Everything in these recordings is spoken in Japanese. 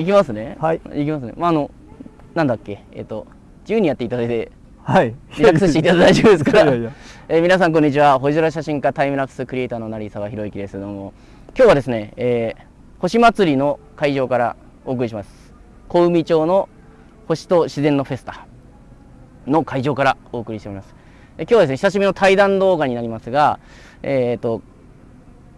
いきますね。はい。いきますね。まああのなんだっけ？えっ、と自由にやっていただいてはい。リラックスしていただいて大丈夫ですから。いえー皆さんこんにちは。星空写真家タイムラプスクリエイターの成沢宏之です。どうも今日はですね、えー星祭りの会場からお送りします。小海町の星と自然のフェスタの会場からお送りしております。えー今日はですね久しぶりの対談動画になりますがえっ、と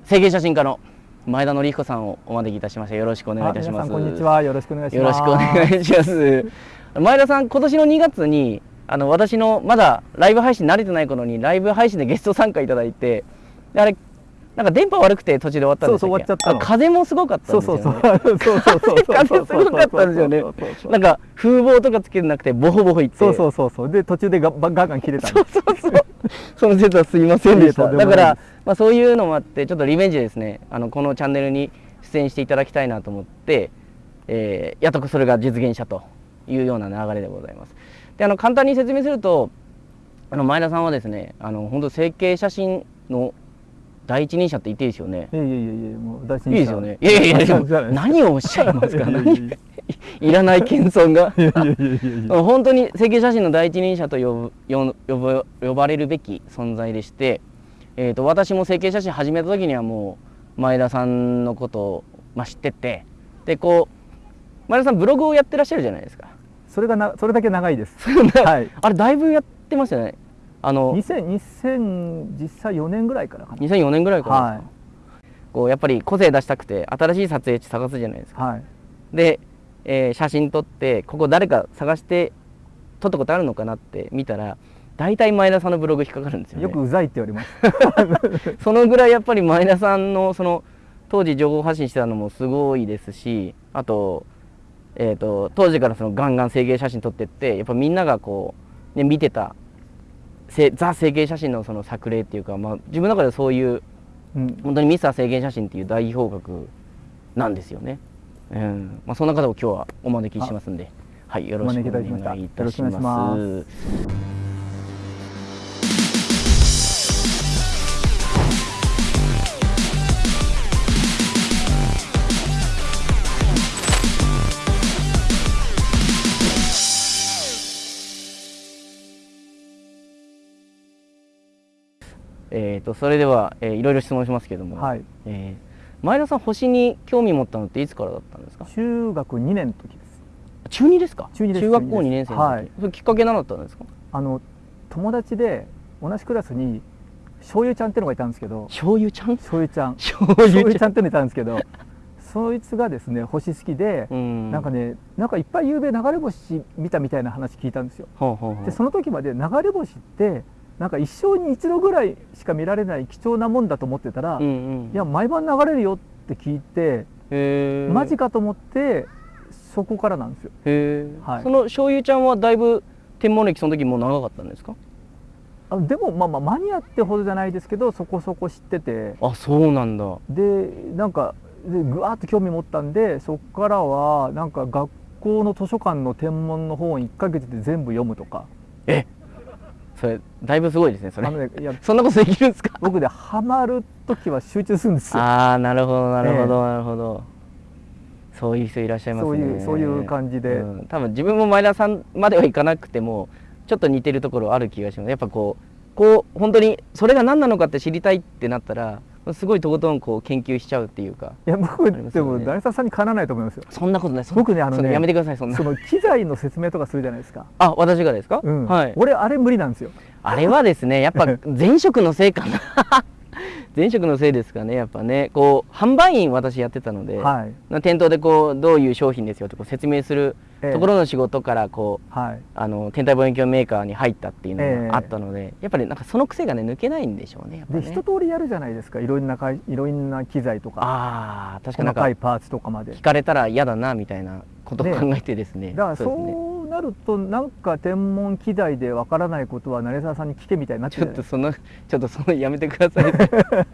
整形写真家の前田紀彦さんをお招きいたしましたよろしくお願いいたします。こんにちは。よろしくお願いしよろますしくお願いします。前田さん、今年の2月に、あの私のまだライブ配信慣れてない頃に、ライブ配信でゲスト参加いただいて、であれ、なんか電波悪くて途中で終わったんですそうそう終わっちゃったの。あ風もすごかったんそうですよ、ね。そうそうそう。そう風すごかったんですよね。なんか風防とかつけてなくて、ボホボホいって。そうそうそうそう。で途中でガガンガン切れたんそうそうそう。その説はすいませんでした。だからまあ、そういうのもあって、ちょっとリベンジでですね、あのこのチャンネルに出演していただきたいなと思って、えーやっとそれが実現したというような流れでございます。で、あの簡単に説明すると、あの前田さんはですね、あの本当整形写真の第一人者って言っていいですよね？いやいやいやいやもう大事いいですよね？いやいやいや、何をおっしゃいますか？いらない謙遜が。本当に整形写真の第一人者と呼ぶ呼呼ぶ呼ばれるべき存在でして、えー、と私も整形写真始めた時にはもう前田さんのことを、まあ、知っててでこう前田さんブログをやってらっしゃるじゃないですか。それがなそれだけ長いです。はい。あれだいぶやってましたよねあの2000 2000実際4年ぐらいからかな。2004年ぐらいからはい。こうやっぱり個性出したくて新しい撮影地探すじゃないですか。はい。で、えー写真撮ってここ誰か探して撮ったことあるのかなって見たら大体前田さんのブログ引っかかるんですよね。よくうざいって言われます。そのぐらいやっぱり前田さんのその当時情報発信してたのもすごいですしあと,、えー、と当時からそのガンガン整形写真撮ってってやっぱみんながこう、ね、見てたせザ整形写真のその作例っていうか、まあ、自分の中でそういううん。本当にミスター整形写真っていう代表格なんですよね。うん。まあ、そんな方を今日はお招きしますんで、はい、よろしくお願いいたします。えー、とそれでは、えーいろいろ質問しますけども、はい。えー前田さん星に興味持ったのっていつからだったんですか？中学2年の時です。中2ですか？中二です。中学校2年生の時、はい。それきっかけ何だったんですか？あの友達で同じクラスに醤油ちゃんってのがいたんですけど。醤油ちゃん？醤油ちゃん。醤醤油ちゃんってのがいたんですけど。そいつがですね星好きで、うん。なんかねなんかいっぱい夕べ流れ星見たみたいな話聞いたんですよ。ほうほうほう。でその時まで流れ星ってなんか一生に一度ぐらいしか見られない貴重なもんだと思ってたら、うんうん。いや毎晩流れるよって聞いて、マジかと思ってそこからなんですよ。はい。その醤油ちゃんはだいぶ天文歴その時もう長かったんですか？あでもまあまあマニアってほどじゃないですけどそこそこ知ってて。あそうなんだ。でなんかでぐわーっと興味持ったんでそこからはなんか学校の図書館の天文の本1ヶ月で全部読むとか。えそれだいぶすごいですねそれ。ねいやそんなことできるんですか？僕でハマる時は集中するんですよ。ああなるほどなるほえどなるほど。そういう人いらっしゃいますね。そういうそういう感じで。うん多分自分も前田さんまではいかなくてもちょっと似てるところある気がします。やっぱこうこう本当にそれが何なのかって知りたいってなったらすごいとことんこう研究しちゃうっていうか。いや僕でも成沢さんにかなわないと思いますよ。そんなことない。僕ねあのやめてください。そんな。その機材の説明とかするじゃないですか、あ私がですか、うん。はい。俺あれ無理なんですよ。あれはですねやっぱ 前職のせいかな 前職のせいですかねやっぱね。こう販売員私やってたので、はい。な店頭でこうどういう商品ですよってこう説明するええ。ところの仕事からこう、はい。あの天体望遠鏡メーカーに入ったっていうええ。のがあったので、やっぱりなんかその癖がね抜けないんでしょうねやっぱでね。一通りやるじゃないですか。いろんなかいいろんな機材とか。ああ確かに細かいパーツとかまで。聞かれたら嫌だなみたいなことをね考えてですね。だからそうですね。そうなるとなんか天文機材でわからないことは成沢さんに聞けみたいになっちちゃうょっとそのちょっとそのやめてください。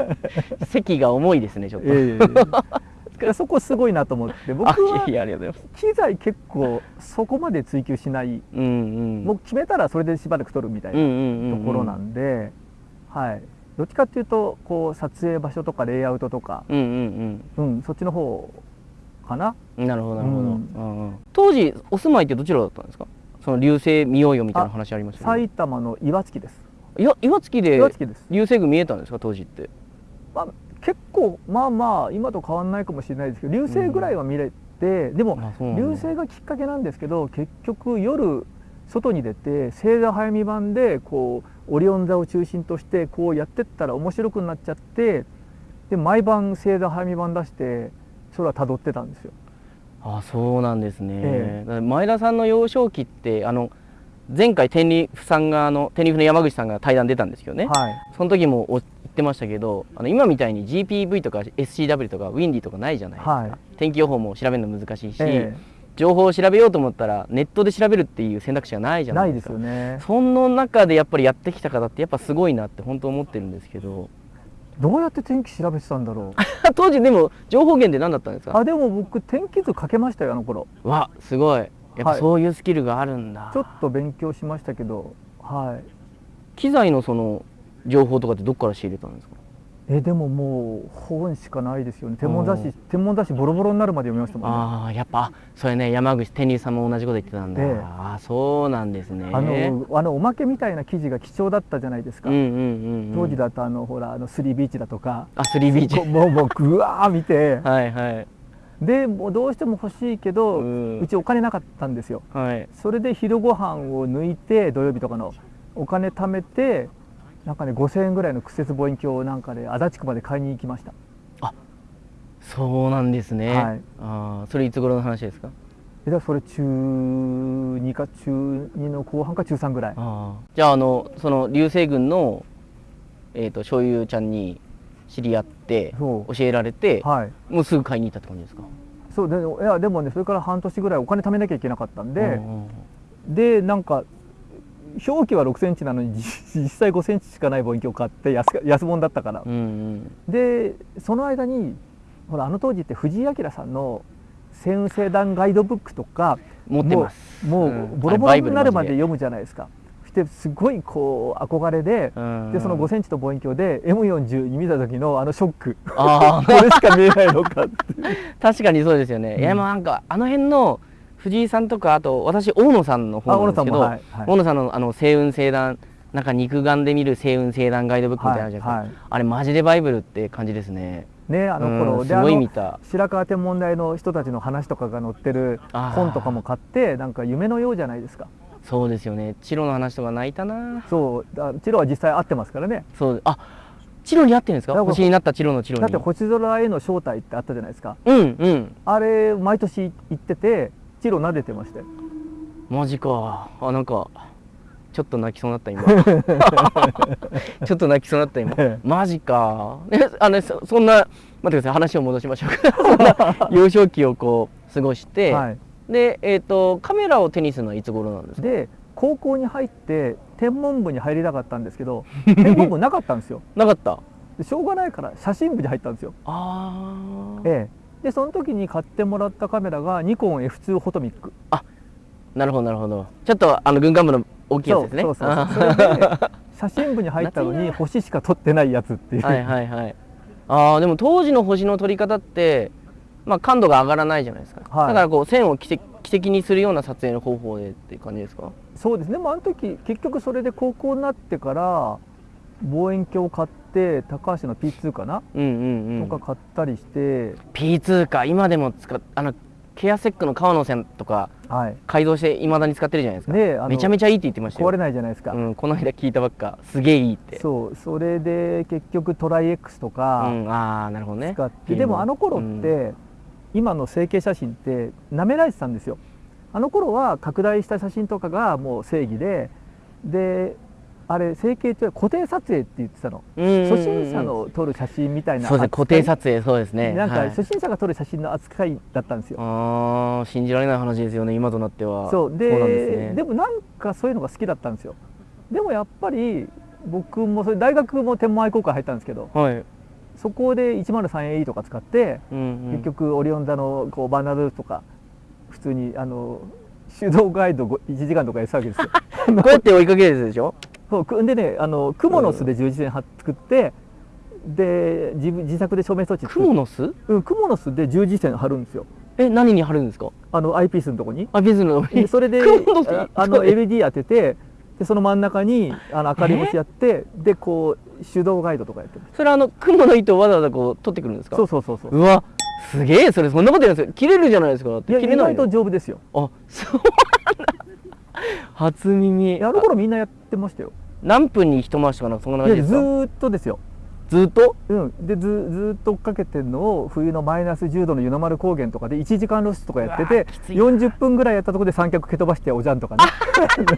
席が重いですねちょっと、ええええ いやそこすごいなと思って。僕あは機材結構そこまで追求しない。もう決めたらそれでしばらく撮るみたいなところなんで、はい。どっちかっていうとこう撮影場所とかレイアウトとか、うんうんうん。うん、そっちの方かな。なるほどなるほど、当時お住まいってどちらだったんですか？その流星見ようよみたいな話ありましたけど埼玉の岩槻です。いや岩槻で岩槻です、流星群見えたんですか当時って？まあ、結構まあまあ今と変わんないかもしれないですけど流星ぐらいは見れて、うなんだ。流星がきっかけなんですけど結局夜外に出て星座早見版でこうオリオン座を中心としてこうやってったら面白くなっちゃってで毎晩星座早見版出してそれは辿ってたんですよ。あそうなんですね、ええ。前田さんの幼少期ってあの前回天理府さんがあの天理府の山口さんが対談出たんですけどね、はい、その時もお言ってましたけどあの今みたいに GPV とか SCW とかウィンディとかないじゃないですか、はい。天気予報も調べるの難しいし、え情報を調べようと思ったらネットで調べるっていう選択肢がないじえないいですすゃなでかよね。その中でやっぱりやってきた方ってやっぱすごいなって本当思ってるんですけどどうやって天気調べてたんだろう？当時でも情報源って何だったんですか？あでも僕天気図かけましたよあの頃。わすごいやっぱはいそういうスキルがあるんだ、ちょっと勉強しましたけど、はい。機材のその情報とかってどっから仕入れたんですか？えでももう本しかないですよね。天文雑誌うん天文雑誌ボロボロになるまで読みましたもんね。ああやっぱそれね山口天竜さんも同じこと言ってたんだ、ええ。ああそうなんですね。あのあのおまけみたいな記事が貴重だったじゃないですか、うんうんうん、うん、当時だとあのほらあのスリービーチだとか。あスリービーチ。もうもうぐわー見て。はいはい。でもうどうしても欲しいけど、ううんちお金なかったんですよ。はい。それで昼ご飯を抜いて土曜日とかのお金貯めてなんかね5000円ぐらいの屈折望遠鏡をなんかね足立区まで買いに行きました。そうなんですね、はい。ああそれいつ頃の話ですか？えだそれ中2か中2の後半か中3ぐらい。ああじゃああのその流星群のえっ、と醤油ちゃんに知り合って教えられて、はい。もうすぐ買いに行ったって感じですか？そうでいやでもねそれから半年ぐらいお金貯めなきゃいけなかったんで、でなんか表記は6センチなのに実 実際5センチしかない望遠鏡を買って安か安物だったから、うんうん。でその間にほらあの当時って藤井明さんの星雲星団ガイドブックとか持ってます。もう,、うん。ボロボロになるまでで。読むじゃないですか。そしてすごいこう憧れで、うん。でその5センチと望遠鏡で M42 見た時のあのショック。あ これしか見えないのかって。確かにそうですよね、うんいやもうなんかあの辺の藤井さんとかあと私大野さんのあ方なんですけど、小野さんもはいはい。大野さんのあの星雲星団なんか肉眼で見る星雲星団ガイドブックみたいなじゃないですか、はいあれマジでバイブルって感じですねねあの頃、うんごい見た白川天文台の人たちの話とかが載ってる本とかも買ってなんか夢のようじゃないですかそうですよねチロの話とか泣いたなそうあチロは実際会ってますからねそうあチロに会ってるんですか星になったチロのチロにだって星空への招待ってあったじゃないですかうんうんあれ毎年行っててチロ撫でてましたよマジか。あなんかちょっと泣きそうになった今。ちょっと泣きそうになった今。ええ。マジか。えあのそそんな待ってください。話を戻しましょう。か そんな 幼少期をこう過ごして、はい。でえっ、とカメラを手にするのはいつ頃なんですか？で高校に入って天文部に入りたかったんですけど天文部なかったんですよ。なかった。でしょうがないから写真部に入ったんですよ。あー。ええでその時に買ってもらったカメラがニコン F2 フォトミック。なるほどなるほど。ちょっとあの軍艦部の大きいやつですね。そうそうそう。あそれで写真部に入ったのに星しか撮ってないやつっていう、はいはいはい。あーでも当時の星の撮り方ってまあ感度が上がらないじゃないですか、はい。だからこう線を奇跡奇跡にするような撮影の方法でっていう感じですか？そうですね。でもあの時結局それで高校になってから望遠鏡を買って高橋の P2 かな、うんうんうん。とか買ったりして、P2 か。今でも使っあのケアセックの川野線とかはい。改造していまだに使ってるじゃないですか、めちゃめちゃいいって言ってましたよ。壊れないじゃないですか、うん、この間聞いたばっか。すげえいいって。そう。それで結局トライ X とかうん、ああなるほどね。使って、でもあの頃って、今の成形写真って舐められてたんですよ。あの頃は拡大した写真とかがもう正義で。であれ成形って固定撮影って言ってたの。初心者の撮る写真みたいなそうですね固定撮影そうですね。なんかはい。初心者が撮る写真の扱いだったんですよ、ああ信じられない話ですよね今となっては。そう。でなんですね。でもなんかそういうのが好きだったんですよ。でもやっぱり僕もそれ大学も天文愛好会入ったんですけどはい、そこで 103AE とか使って、うんうん、結局オリオン座のこうバーナードとか普通にあの手動ガイド1時間とかやってたわけですよ。こうやって追いかけるやつでしょ？そうでねあのクモの巣で十字線は作ってで自分自作で照明装置作っクモの巣うん、クモの巣で十字線貼るんですよ。え何に貼るんですか？あのアイピースのとこに。あビズのでそれでああの LED 当ててでその真ん中にあの明かり星やってでこう手動ガイドとかやってるそれあの雲の糸をわざわざこう取ってくるんですか？そうそうそうそう。うわすげえそれそんなことやるんですよ。切れるじゃないですか。切れないと丈夫ですよ。あそうなんだ 初耳。あの頃みんなやってましたよ。何分に一回しとかなんかそんない感じですか？やずーっとですよ。ずっと？うん、でずずーっと追っかけてるのを冬のマイナス10度の湯の丸高原とかで1時間露出とかやっててきついな。40分ぐらいやったところで三脚蹴飛ばしておじゃんとかね。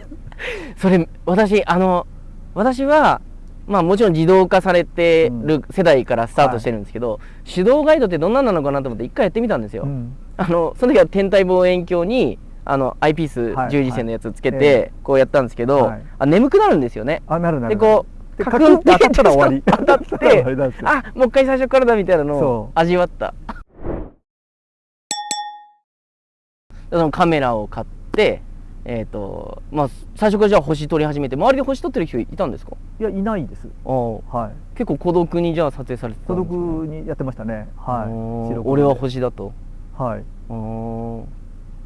それ私あの私はまあもちろん自動化されてる世代からスタートしてるんですけど、手動ガイドってどんななのかなと思って一回やってみたんですよ、うん。あのその時は天体望遠鏡にあのアイピースはい。十字線のやつつけはいてこうやったんですけど、はい。あ眠くなるんですよね。あなるなるでこうでカクンって当たったら終わり。当たって あもう一回最初からだみたいなのを味わった。そのカメラを買ってえっ、とまあ最初からじゃあ星撮り始めて周りで星撮ってる人いたんですか？いやいないです。ああ。はい。結構孤独にじゃあ撮影されてたん孤独にやってましたね。はい。俺は星だと。はい。あー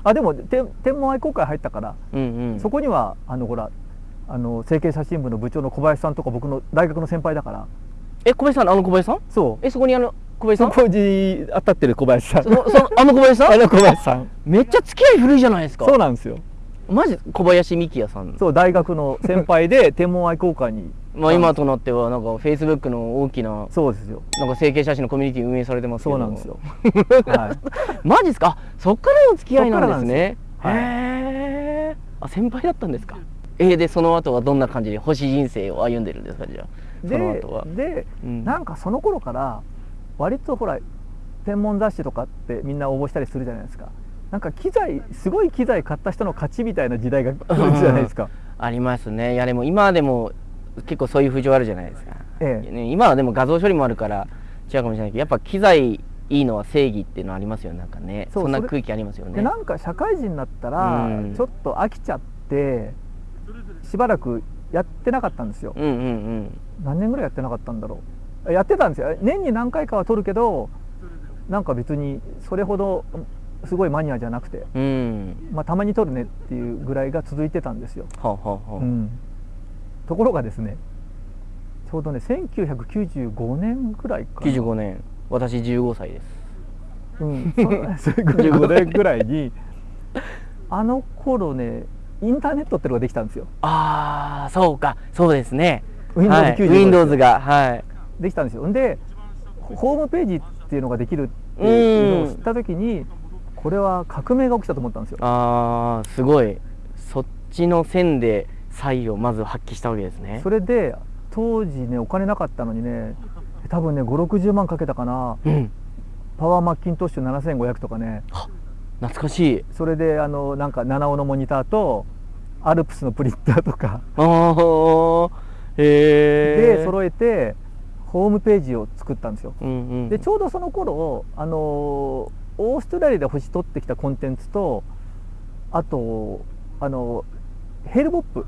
あでも天天文愛好会入ったから、うんうん。そこにはあのほらあの成形写真部の部長の小林さんとか僕の大学の先輩だから。え小林さんあの小林さん？そう。えそこにあの小林さん？そこに当たってる小林さん。そのあの小林さん？あの小林さん。めっちゃ付き合い古いじゃないですか。そうなんですよ。マジ？小林幹也さんそう大学の先輩で 天文愛好会にまあ今となってはなんかフェイスブックの大きなそうですよ。なんか整形写真のコミュニティ運営されてますけど。そうなんですよ。はい。マジですか？あそっからの付き合いなんですね。そっからなんへえあ先輩だったんですか？えー、でその後はどんな感じで星人生を歩んでるんですか？じゃあ。そので後は。で、うん。なんかその頃から割とほら天文雑誌とかってみんな応募したりするじゃないですか。なんか機材すごい機材買った人の勝ちみたいな時代が来るじゃないですか。ありますね。いやでも今でも結構そういう風潮あるじゃないですか、ええ。ね今はでも画像処理もあるから違うかもしれないけどやっぱ機材いいのは正義っていうのありますよね。なんかねそんな空気ありますよね。でなんか社会人になったらうん。ちょっと飽きちゃってしばらくやってなかったんですよ。うんうんうん。何年ぐらいやってなかったんだろう。やってたんですよ。年に何回かは撮るけどなんか別にそれほどすごいマニアじゃなくて、うん。まあ、たまに撮るねっていうぐらいが続いてたんですよ、はあ、はあはあ。うん、ところがですねちょうどね1995年ぐらいかな。95年。私15歳です。うん、そ15年。ぐらいにあの頃ねインターネットってのができたんですよ。ああそうか。そうですね。Windows はい、95 Windows が。はい。できたんですよ。でホームページっていうのができるっていうのを知った時にこれは革命が起きたと思ったんですよ。ああすごい。そっちの線で才をまず発揮したわけですね。それで当時ねお金なかったのにね多分ね560万かけたかな。うん。パワーマッキントッシュ7500とかね。懐かしい。それであのなんか7オのモニターとアルプスのプリンターとか。へえで揃えてホームページを作ったんですよ。うんうん。でちょうどその頃あのオーストラリアで星取ってきたコンテンツとあとあのヘルボップ、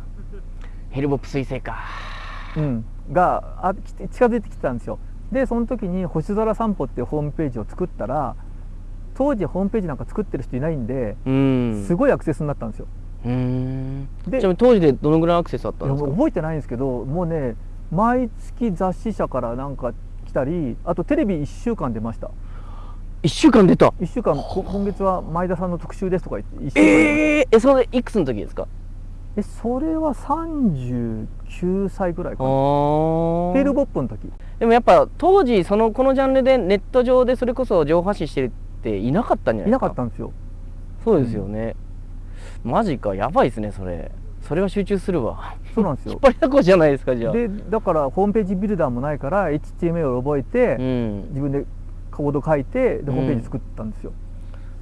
ヘルボップ彗星か。うん、があ近づいてきてたんですよ。でその時に「星空散歩」っていうホームページを作ったら当時ホームページなんか作ってる人いないんで、うん。すごいアクセスになったんですよ。うー。んでちなみに当時でどのぐらいアクセスあったんですか？覚えてないんですけどもうね毎月雑誌社からなんか来たりあとテレビ1週間出ました。1週間出た。1週間こ今月は前田さんの特集ですとか言って1週間えー、えそれいくつの時ですか？えそれは39歳ぐらいかな。あー。ヘルボップの時。でもやっぱ当時そのこのジャンルでネット上でそれこそ情報発信してるっていなかったんじゃないいなですか？かったんですよ。そうですよね、マジかやばいですねそれ。それは集中するわ。そうなんですよ。引っ張りだこじゃないですかじゃあ。でだからホームページビルダーもないから HTML を覚えて、うん。自分でコード書いてでホームページ作ったんですよ、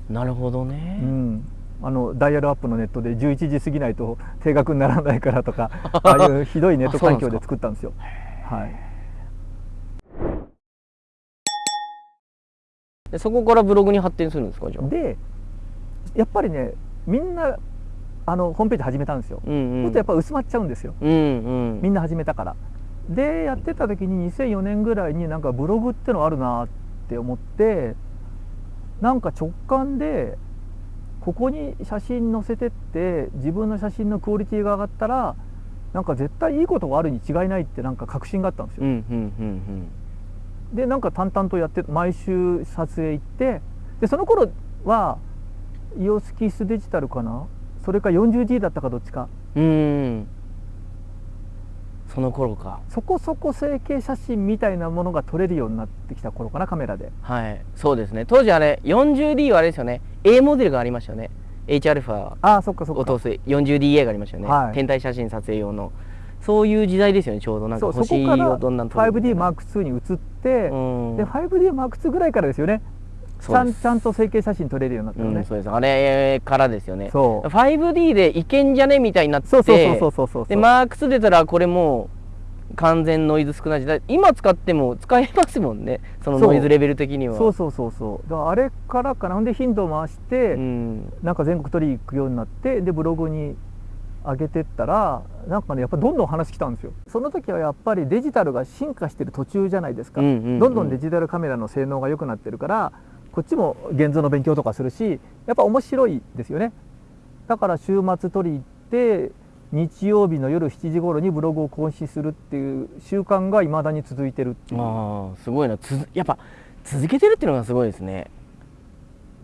なるほどね、うんあのダイヤルアップのネットで11時過ぎないと定額にならないからとか ああいうひどいネット環境で作ったんですよ。はい。でそこからブログに発展するんですかじゃあ？でやっぱりねみんなあのホームページ始めたんですよ、うんうん。そうするとやっぱ薄まっちゃうんですよ。うんうん。みんな始めたから。でやってた時に2004年ぐらいになんかブログってのあるなって思ってなんか直感でここに写真載せてって自分の写真のクオリティが上がったらなんか絶対いいことがあるに違いないってなんか確信があったんですよ。うんうんうんでなんか淡々とやって毎週撮影行ってでその頃はイオスキスデジタルかな？それか 40D だったかどっちか。うん。うんその頃か。そこそこ成形写真みたいなものが撮れるようになってきた頃かなカメラで。はい。そうですね。当時あれ 40D はあれですよね A モデルがありましたよね。Hα を通す。40DA がありましたよね、はい。天体写真撮影用の。そういう時代ですよねちょうど。なんか星をどんなん撮るみたいな。5DMark2 に移って、うん。で 5DMark2 ぐらいからですよね。ちゃんちゃんと成形写真撮れるようになったのね、うん、そうです。あれからですよね。そう。5D でいけんじゃね？みたいになって。そうそうそうそうそうそう。でマーク2出たらこれもう完全ノイズ少ない時代。今使っても使えますもんね。そのノイズレベル的には。そうそうそうそう。だからあれからかな。ほんで頻度を回して、うん。なんか全国取り行くようになってでブログに上げてったらなんかねやっぱどんどん話来たんですよ。その時はやっぱりデジタルが進化してる途中じゃないですか、うんうんうん。どんどんデジタルカメラの性能が良くなってるからこっちも現像の勉強とかするしやっぱ面白いですよね。だから週末取り行って日曜日の夜7時頃にブログを更新するっていう習慣がいまだに続いてるっていう。ああすごいな。つづやっぱ続けてるっていうのがすごいですね。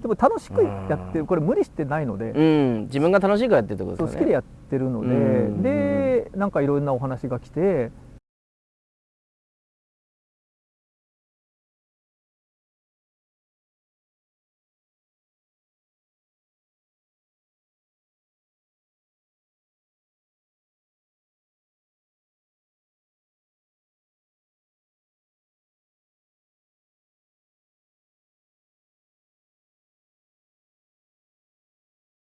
でも楽しくやってる。これ無理してないので、うん。自分が楽しいからやってるってことですよね。好きでやってるので、うん。でなんかいろんなお話が来て